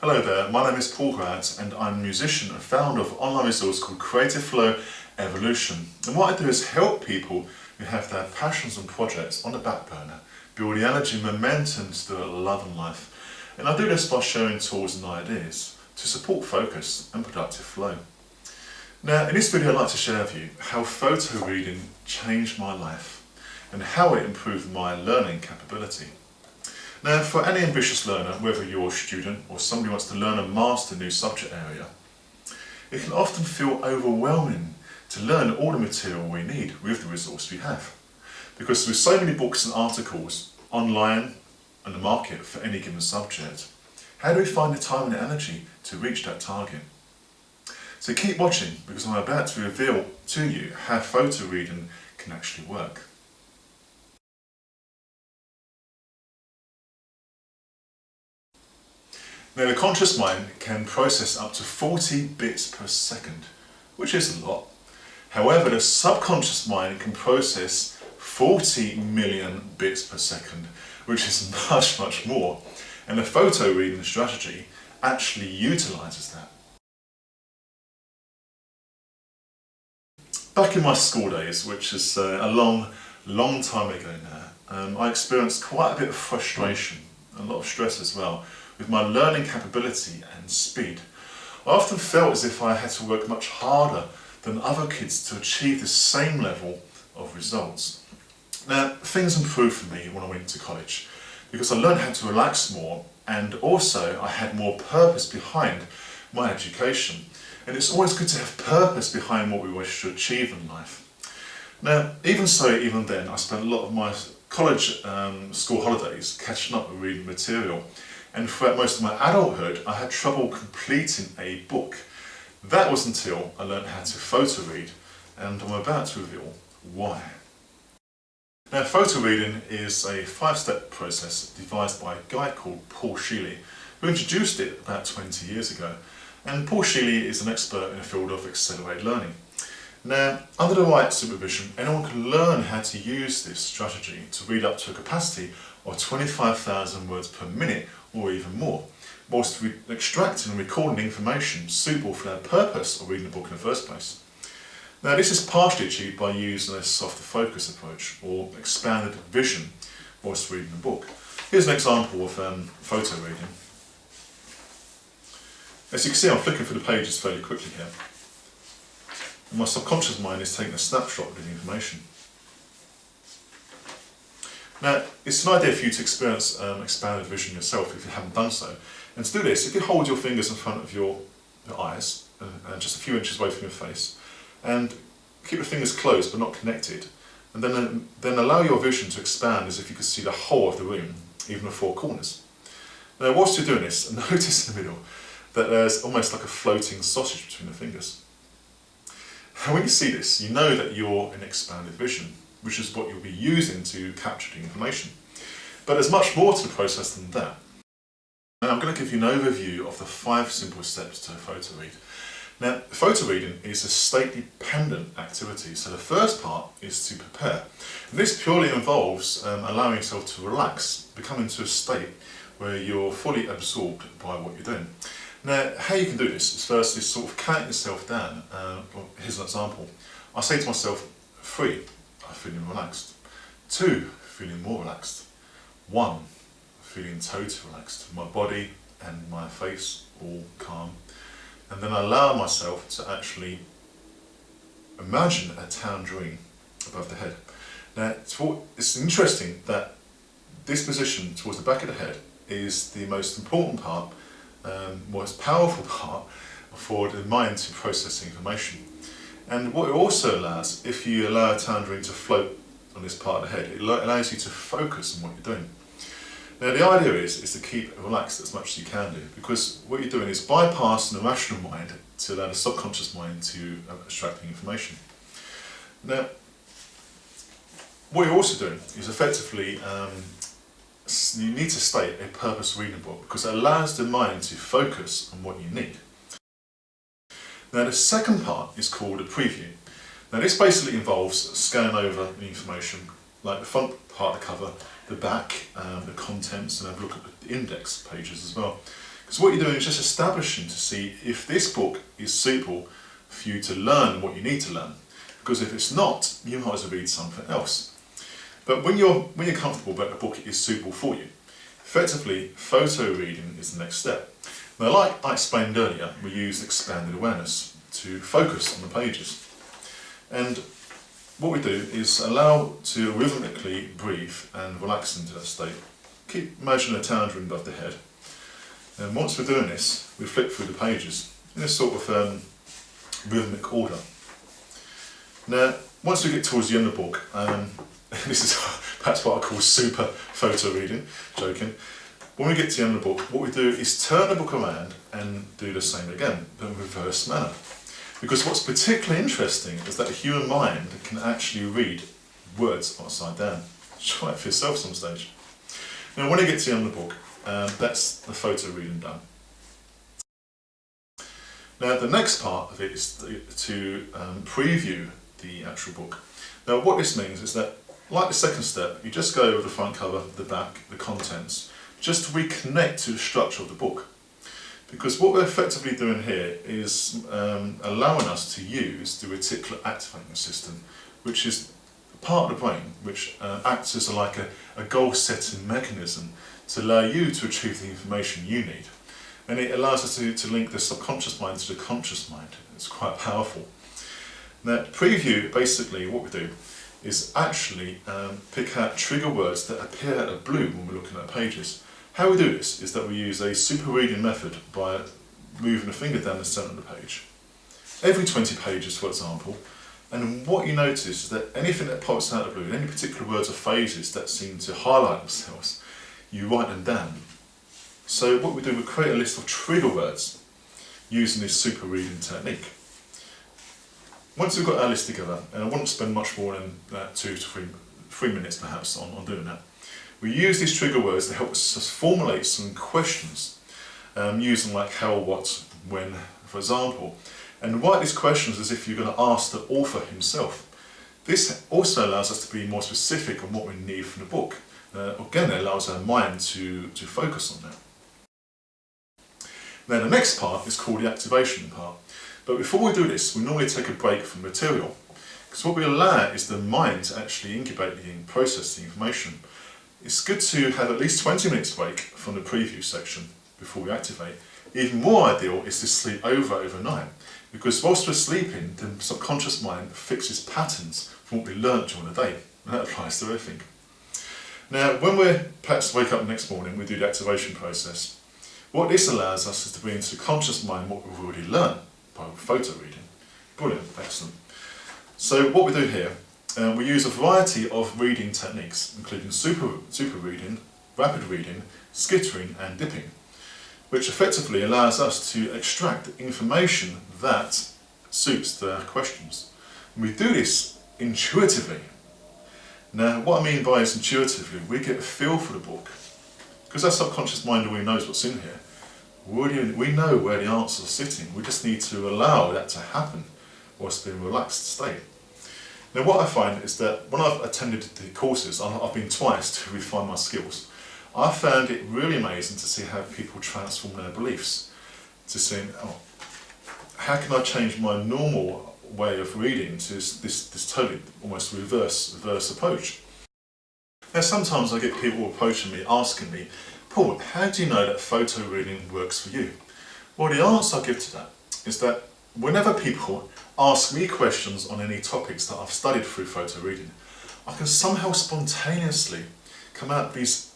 Hello there, my name is Paul Grant and I'm a musician and founder of online resource called Creative Flow Evolution. And what I do is help people who have their passions and projects on the back burner, build the energy and momentum to do love and life. And I do this by sharing tools and ideas to support focus and productive flow. Now in this video I'd like to share with you how photo reading changed my life and how it improved my learning capability. Now for any ambitious learner, whether you're a student or somebody who wants to learn and master a new subject area, it can often feel overwhelming to learn all the material we need with the resource we have. Because with so many books and articles online and the market for any given subject, how do we find the time and energy to reach that target? So keep watching because I'm about to reveal to you how photo reading can actually work. Now the conscious mind can process up to 40 bits per second, which is a lot. However, the subconscious mind can process 40 million bits per second, which is much, much more. And the photo reading strategy actually utilises that. Back in my school days, which is uh, a long, long time ago now, um, I experienced quite a bit of frustration, a lot of stress as well, with my learning capability and speed. I often felt as if I had to work much harder than other kids to achieve the same level of results. Now, things improved for me when I went to college because I learned how to relax more and also I had more purpose behind my education. And it's always good to have purpose behind what we wish to achieve in life. Now, even so, even then, I spent a lot of my college um, school holidays catching up with reading material and throughout most of my adulthood I had trouble completing a book. That was until I learned how to photo read and I'm about to reveal why. Now photo reading is a five-step process devised by a guy called Paul Scheele who introduced it about 20 years ago and Paul Scheele is an expert in the field of accelerated learning. Now, under the right supervision, anyone can learn how to use this strategy to read up to a capacity of 25,000 words per minute or even more, whilst extracting and recording information suitable for their purpose of reading the book in the first place. Now this is partially achieved by using a softer focus approach or expanded vision whilst reading the book. Here's an example of um, photo reading. As you can see I'm flicking through the pages fairly quickly here. My subconscious mind is taking a snapshot of the information. Now, it's an idea for you to experience um, expanded vision yourself if you haven't done so. And to do this, if you hold your fingers in front of your, your eyes, uh, and just a few inches away from your face, and keep your fingers closed but not connected, and then, then allow your vision to expand as if you could see the whole of the room, even the four corners. Now, whilst you're doing this, notice in the middle that there's almost like a floating sausage between the fingers. And when you see this, you know that you're in expanded vision which is what you'll be using to capture the information. But there's much more to the process than that. Now I'm going to give you an overview of the five simple steps to photo read. Now, photo reading is a state-dependent activity, so the first part is to prepare. And this purely involves um, allowing yourself to relax, become into a state where you're fully absorbed by what you're doing. Now, how you can do this is firstly sort of count yourself down. Uh, here's an example. I say to myself, three, feeling relaxed. Two, feeling more relaxed. One, feeling totally relaxed. My body and my face all calm. And then I allow myself to actually imagine a tangerine above the head. Now, it's interesting that this position towards the back of the head is the most important part, um, most powerful part for the mind to process information. And what it also allows, if you allow a tangerine to float on this part of the head, it allows you to focus on what you're doing. Now the idea is, is to keep it relaxed as much as you can do, because what you're doing is bypassing the rational mind to allow the subconscious mind to extract the information. Now, what you're also doing is effectively, um, you need to state a purpose reading book, because it allows the mind to focus on what you need. Now the second part is called a preview. Now this basically involves scanning over the information, like the front part of the cover, the back, um, the contents, and have a look at the index pages as well. Because what you're doing is just establishing to see if this book is suitable for you to learn what you need to learn. Because if it's not, you might as well read something else. But when you're, when you're comfortable that the book is suitable for you, effectively photo reading is the next step. Now like I explained earlier, we use expanded awareness to focus on the pages. And what we do is allow to rhythmically breathe and relax into that state. Keep imagining a tangerine above the head. And once we're doing this, we flip through the pages in a sort of um, rhythmic order. Now, once we get towards the end of the book, um, this is perhaps what I call super photo reading, joking. When we get to the end of the book, what we do is turn the book around and do the same again, but in reverse manner. Because what's particularly interesting is that the human mind can actually read words upside down. Try it for yourself some stage. Now when you get to the end of the book, um, that's the photo reading done. Now the next part of it is to um, preview the actual book. Now what this means is that, like the second step, you just go over the front cover, the back, the contents, just to reconnect to the structure of the book. Because what we're effectively doing here is um, allowing us to use the reticular activating system, which is part of the brain which uh, acts as a, like a, a goal setting mechanism to allow you to achieve the information you need. And it allows us to, to link the subconscious mind to the conscious mind. It's quite powerful. Now, preview, basically what we do is actually um, pick out trigger words that appear of blue when we're looking at pages. How we do this is that we use a super reading method by moving a finger down the centre of the page. Every 20 pages, for example, and what you notice is that anything that pops out of blue, any particular words or phrases that seem to highlight themselves, you write them down. So what we do, we create a list of trigger words using this super reading technique. Once we've got our list together, and I wouldn't spend much more than uh, two to three, three minutes perhaps on, on doing that, we use these trigger words to help us formulate some questions um, using like how, what, when, for example. And write these questions as if you're going to ask the author himself. This also allows us to be more specific on what we need from the book. Uh, again, it allows our mind to, to focus on that. Then the next part is called the activation part. But before we do this, we normally take a break from material. Because what we allow is the mind to actually incubate and process the information. It's good to have at least 20 minutes break from the preview section before we activate. Even more ideal is to sleep over overnight because whilst we're sleeping the subconscious mind fixes patterns from what we learnt during the day and that applies to everything. Now when we perhaps wake up the next morning we do the activation process. What this allows us is to bring into the conscious mind what we've already learned photo reading. Brilliant, excellent. So what we do here uh, we use a variety of reading techniques, including super, super reading, rapid reading, skittering and dipping, which effectively allows us to extract information that suits the questions. And we do this intuitively. Now, what I mean by is intuitively, we get a feel for the book. Because our subconscious mind already knows what's in here. We know where the answers are sitting. We just need to allow that to happen whilst in a relaxed state. Now what I find is that when I've attended the courses, I've been twice to refine my skills, I found it really amazing to see how people transform their beliefs. To see, oh, how can I change my normal way of reading to this, this, this totally almost reverse, reverse approach. Now sometimes I get people approaching me asking me, Paul, how do you know that photo reading works for you? Well the answer I give to that is that whenever people ask me questions on any topics that I've studied through photo reading, I can somehow spontaneously come out with these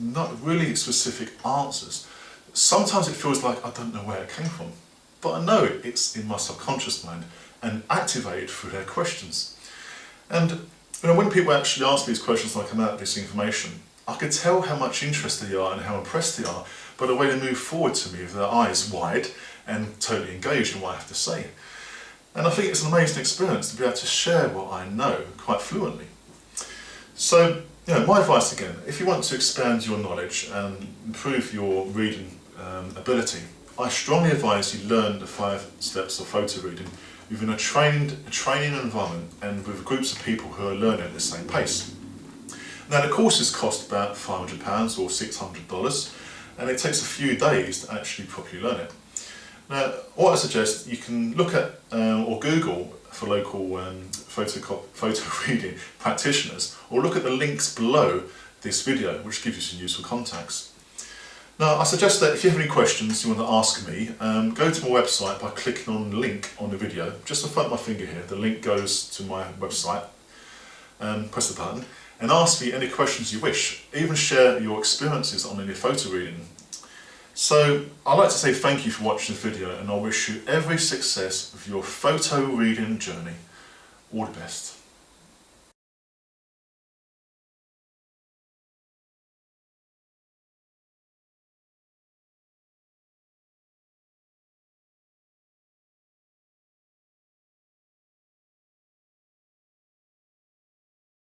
not really specific answers. Sometimes it feels like I don't know where it came from, but I know it's in my subconscious mind and activated through their questions. And you know, when people actually ask these questions and I come out with this information, I could tell how much interested they are and how impressed they are by the way they move forward to me with their eyes wide and totally engaged in what I have to say. And I think it's an amazing experience to be able to share what I know quite fluently. So, you know, my advice again, if you want to expand your knowledge and improve your reading um, ability, I strongly advise you learn the five steps of photo reading within a trained a training environment and with groups of people who are learning at the same pace. Now the courses cost about £500 or $600 and it takes a few days to actually properly learn it. Now, what I suggest, you can look at um, or Google for local um, photo, reading practitioners, or look at the links below this video, which gives you some useful contacts. Now, I suggest that if you have any questions you want to ask me, um, go to my website by clicking on the link on the video. Just in front of my finger here, the link goes to my website. Um, press the button and ask me any questions you wish. Even share your experiences on any photo reading so I'd like to say thank you for watching the video and I wish you every success with your photo reading journey. All the best.